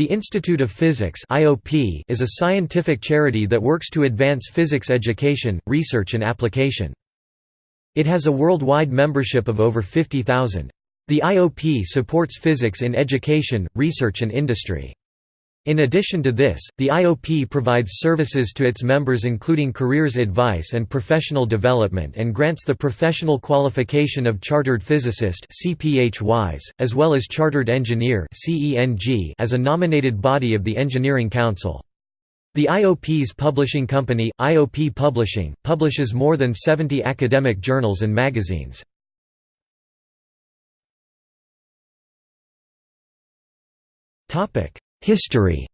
The Institute of Physics (IOP) is a scientific charity that works to advance physics education, research and application. It has a worldwide membership of over 50,000. The IOP supports physics in education, research and industry. In addition to this, the IOP provides services to its members including careers advice and professional development and grants the professional qualification of Chartered Physicist as well as Chartered Engineer as a nominated body of the Engineering Council. The IOP's publishing company, IOP Publishing, publishes more than 70 academic journals and magazines. History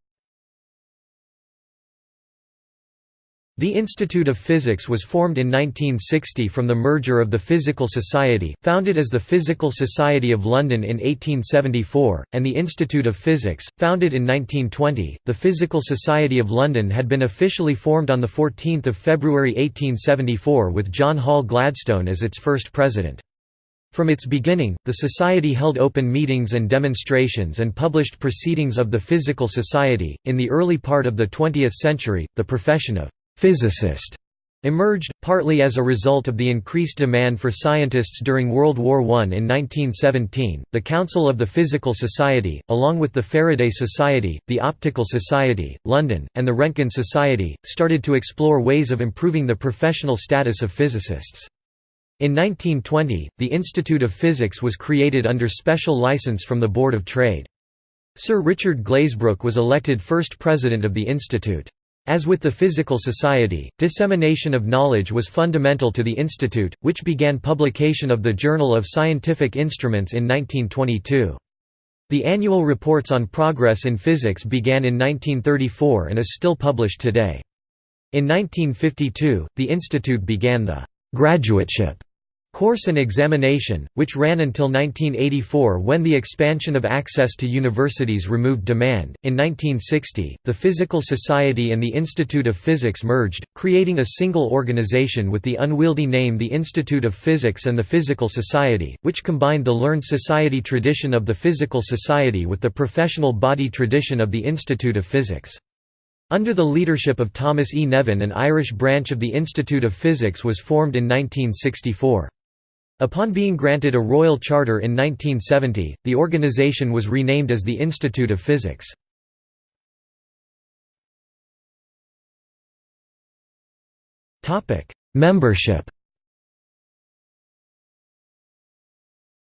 The Institute of Physics was formed in 1960 from the merger of the Physical Society, founded as the Physical Society of London in 1874, and the Institute of Physics, founded in 1920. The Physical Society of London had been officially formed on 14 February 1874 with John Hall Gladstone as its first president. From its beginning, the Society held open meetings and demonstrations and published proceedings of the Physical Society. In the early part of the 20th century, the profession of physicist emerged, partly as a result of the increased demand for scientists during World War I. In 1917, the Council of the Physical Society, along with the Faraday Society, the Optical Society, London, and the Roentgen Society, started to explore ways of improving the professional status of physicists. In 1920, the Institute of Physics was created under special license from the Board of Trade. Sir Richard Glazebrook was elected first president of the institute. As with the Physical Society, dissemination of knowledge was fundamental to the institute, which began publication of the Journal of Scientific Instruments in 1922. The annual reports on progress in physics began in 1934 and is still published today. In 1952, the institute began the graduateship Course and examination, which ran until 1984 when the expansion of access to universities removed demand. In 1960, the Physical Society and the Institute of Physics merged, creating a single organization with the unwieldy name the Institute of Physics and the Physical Society, which combined the learned society tradition of the Physical Society with the professional body tradition of the Institute of Physics. Under the leadership of Thomas E. Nevin an Irish branch of the Institute of Physics was formed in 1964. Upon being granted a royal charter in 1970, the organization was renamed as the Institute of Physics. Membership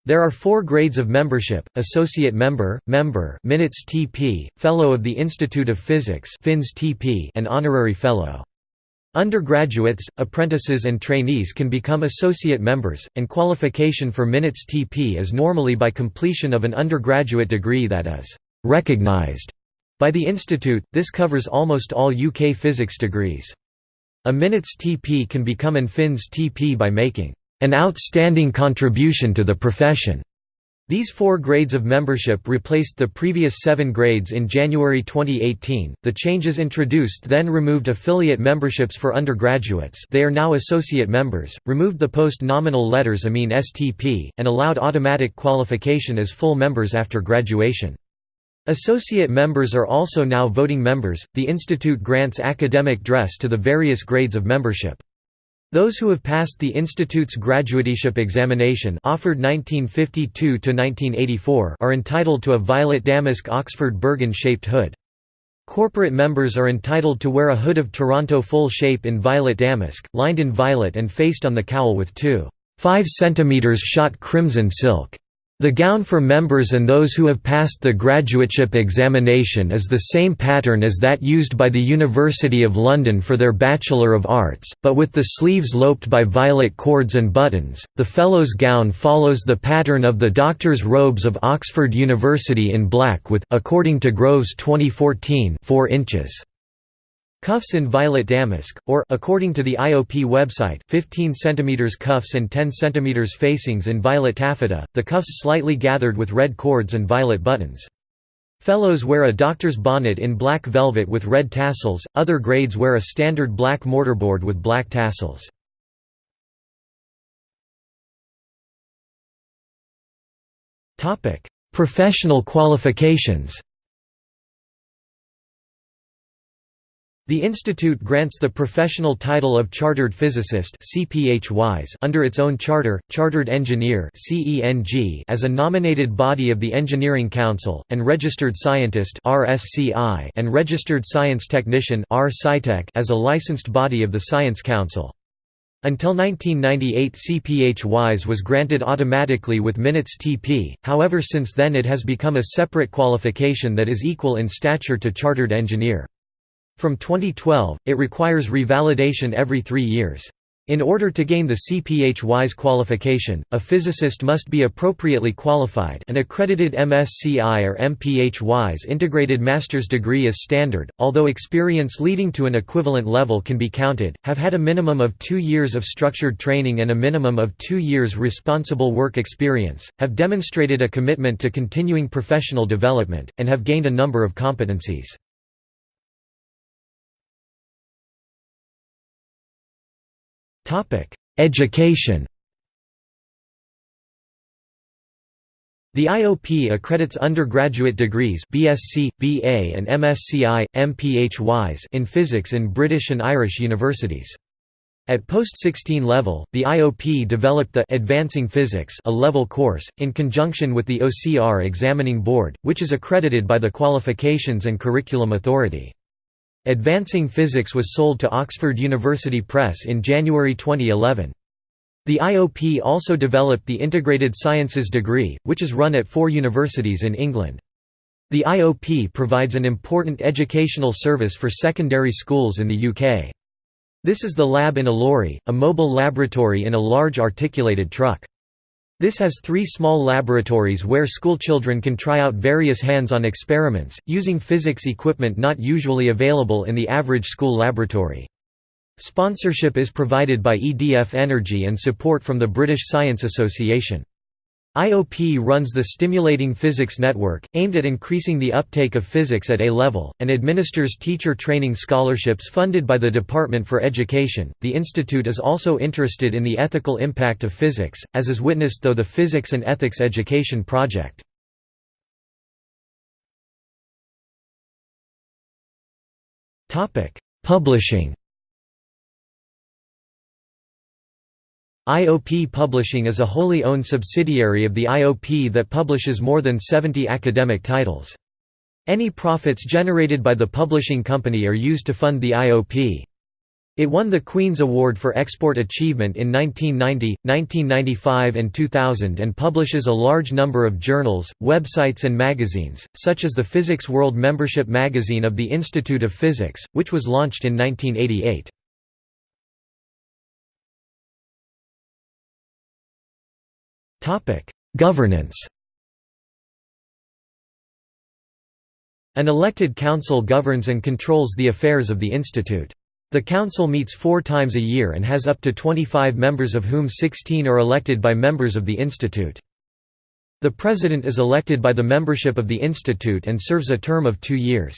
There are four grades of membership, Associate Member, Member MInstP, Fellow of the Institute of Physics FInstP, and Honorary Fellow. Undergraduates, apprentices and trainees can become associate members, and qualification for MInstP is normally by completion of an undergraduate degree that is «recognized» by the institute, this covers almost all UK physics degrees. A MInstP can become an FInstP by making «an outstanding contribution to the profession» These four grades of membership replaced the previous seven grades in January 2018. The changes introduced then removed affiliate memberships for undergraduates, they are now associate members, removed the post nominal letters AMInstP, and allowed automatic qualification as full members after graduation. Associate members are also now voting members. The institute grants academic dress to the various grades of membership. Those who have passed the Institute's graduateship examination offered 1952 to 1984 are entitled to a violet damask Oxford Burgon-shaped hood. Corporate members are entitled to wear a hood of Toronto full shape in violet damask, lined in violet and faced on the cowl with two 5 cm shot crimson silk the gown for members and those who have passed the graduateship examination is the same pattern as that used by the University of London for their Bachelor of Arts, but with the sleeves loped by violet cords and buttons. The Fellows' gown follows the pattern of the Doctor's robes of Oxford University in black with, according to Groves 2014, 4 inches. Cuffs in violet damask, or according to the IOP website, 15 cm cuffs and 10 cm facings in violet taffeta, the cuffs slightly gathered with red cords and violet buttons. Fellows wear a doctor's bonnet in black velvet with red tassels, other grades wear a standard black mortarboard with black tassels. Professional qualifications The institute grants the professional title of Chartered Physicist under its own charter, Chartered Engineer as a nominated body of the Engineering Council, and Registered Scientist and Registered Science Technician as a licensed body of the Science Council. Until 1998 CPhys was granted automatically with MInstP, however since then it has become a separate qualification that is equal in stature to Chartered Engineer. From 2012, it requires revalidation every three years. In order to gain the CPhys qualification, a physicist must be appropriately qualified an accredited MSCI or MPhys integrated master's degree is standard, although experience leading to an equivalent level can be counted, have had a minimum of two years of structured training and a minimum of two years responsible work experience, have demonstrated a commitment to continuing professional development, and have gained a number of competencies. Education The IOP accredits undergraduate degrees BSc, BA and MSci, MPhys in physics in British and Irish universities. At post-16 level, the IOP developed the Advancing Physics a level course, in conjunction with the OCR Examining Board, which is accredited by the Qualifications and Curriculum Authority. Advancing Physics was sold to Oxford University Press in January 2011. The IOP also developed the Integrated Sciences degree, which is run at four universities in England. The IOP provides an important educational service for secondary schools in the UK. This is the lab in a lorry, a mobile laboratory in a large articulated truck. This has three small laboratories where schoolchildren can try out various hands-on experiments, using physics equipment not usually available in the average school laboratory. Sponsorship is provided by EDF Energy and support from the British Science Association. IOP runs the Stimulating Physics Network, aimed at increasing the uptake of physics at A level, and administers teacher training scholarships funded by the Department for Education. The institute is also interested in the ethical impact of physics, as is witnessed through the Physics and Ethics Education Project. Publishing IOP Publishing is a wholly owned subsidiary of the IOP that publishes more than 70 academic titles. Any profits generated by the publishing company are used to fund the IOP. It won the Queen's Award for Export Achievement in 1990, 1995 and 2000 and publishes a large number of journals, websites and magazines, such as the Physics World membership magazine of the Institute of Physics, which was launched in 1988. Governance An elected council governs and controls the affairs of the institute. The council meets four times a year and has up to 25 members of whom 16 are elected by members of the institute. The president is elected by the membership of the institute and serves a term of two years.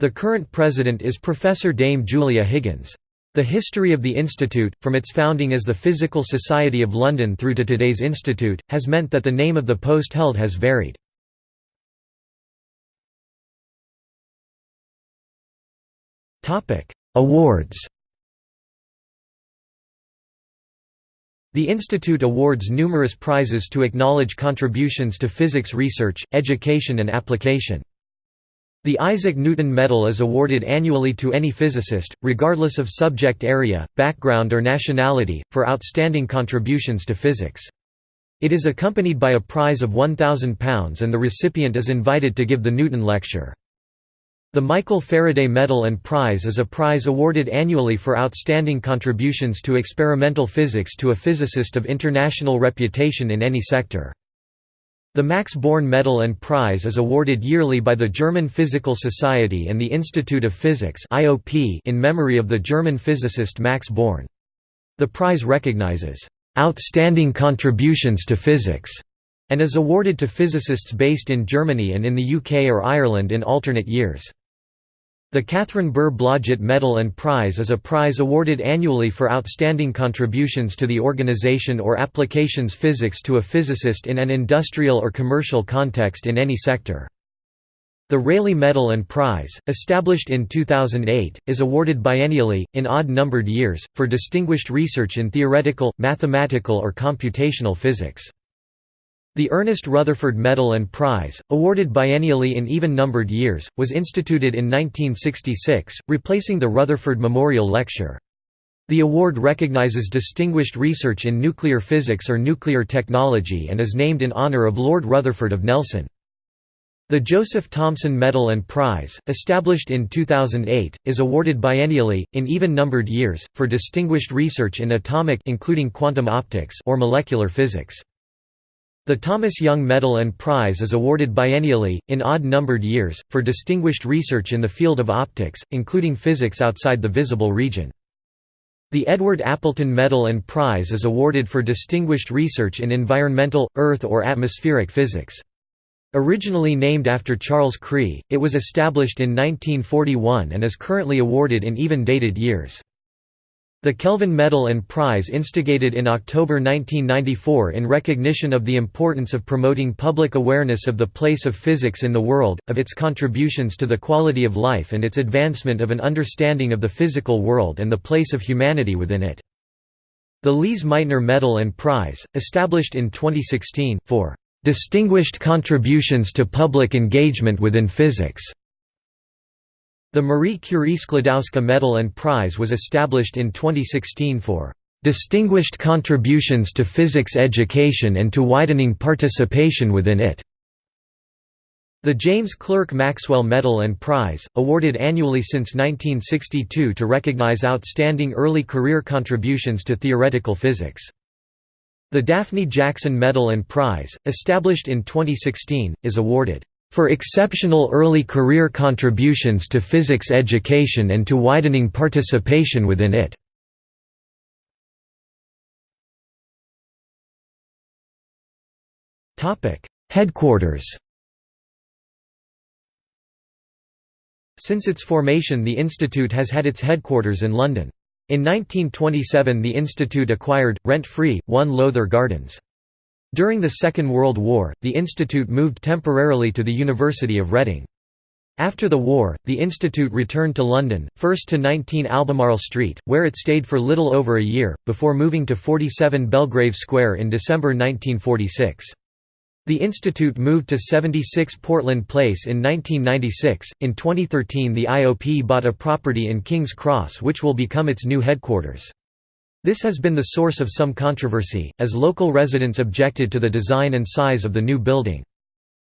The current president is Professor Dame Julia Higgins. The history of the institute, from its founding as the Physical Society of London through to today's institute, has meant that the name of the post held has varied. Awards The institute awards numerous prizes to acknowledge contributions to physics research, education and application. The Isaac Newton Medal is awarded annually to any physicist, regardless of subject area, background or nationality, for outstanding contributions to physics. It is accompanied by a prize of £1,000 and the recipient is invited to give the Newton Lecture. The Michael Faraday Medal and Prize is a prize awarded annually for outstanding contributions to experimental physics to a physicist of international reputation in any sector. The Max Born Medal and Prize is awarded yearly by the German Physical Society and the Institute of Physics in memory of the German physicist Max Born. The prize recognizes, "...outstanding contributions to physics", and is awarded to physicists based in Germany and in the UK or Ireland in alternate years. The Katharine Burr Blodgett Medal and Prize is a prize awarded annually for outstanding contributions to the organization or applications physics to a physicist in an industrial or commercial context in any sector. The Rayleigh Medal and Prize, established in 2008, is awarded biennially, in odd-numbered years, for distinguished research in theoretical, mathematical or computational physics. The Ernest Rutherford Medal and Prize, awarded biennially in even-numbered years, was instituted in 1966, replacing the Rutherford Memorial Lecture. The award recognizes distinguished research in nuclear physics or nuclear technology and is named in honor of Lord Rutherford of Nelson. The Joseph Thomson Medal and Prize, established in 2008, is awarded biennially, in even-numbered years, for distinguished research in atomic including quantum optics or molecular physics. The Thomas Young Medal and Prize is awarded biennially, in odd-numbered years, for distinguished research in the field of optics, including physics outside the visible region. The Edward Appleton Medal and Prize is awarded for distinguished research in environmental, earth or atmospheric physics. Originally named after Charles Chree, it was established in 1941 and is currently awarded in even-dated years. The Kelvin Medal and Prize instigated in October 1994 in recognition of the importance of promoting public awareness of the place of physics in the world, of its contributions to the quality of life and its advancement of an understanding of the physical world and the place of humanity within it. The Lise Meitner Medal and Prize, established in 2016, for Distinguished contributions to public engagement within physics. The Marie Curie Sklodowska Medal and Prize was established in 2016 for distinguished contributions to physics education and to widening participation within it. The James Clerk Maxwell Medal and Prize, awarded annually since 1962 to recognize outstanding early career contributions to theoretical physics. The Daphne Jackson Medal and Prize, established in 2016, is awarded for exceptional early career contributions to physics education and to widening participation within it. Headquarters Since its formation the institute has had its headquarters in London. In 1927 the institute acquired, rent-free, one Lowther Gardens. During the Second World War, the institute moved temporarily to the University of Reading. After the war, the institute returned to London, first to 19 Albemarle Street, where it stayed for little over a year, before moving to 47 Belgrave Square in December 1946. The institute moved to 76 Portland Place in 1996. In 2013, the IOP bought a property in King's Cross which will become its new headquarters. This has been the source of some controversy, as local residents objected to the design and size of the new building.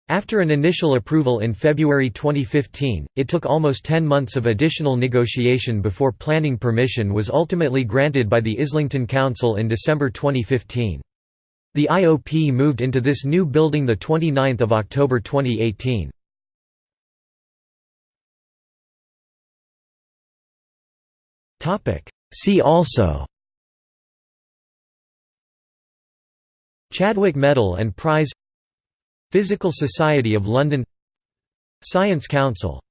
After an initial approval in February 2015, it took almost 10 months of additional negotiation before planning permission was ultimately granted by the Islington Council in December 2015. The IOP moved into this new building 29 October 2018. See also Chadwick Medal and Prize. Physical Society of London. Science Council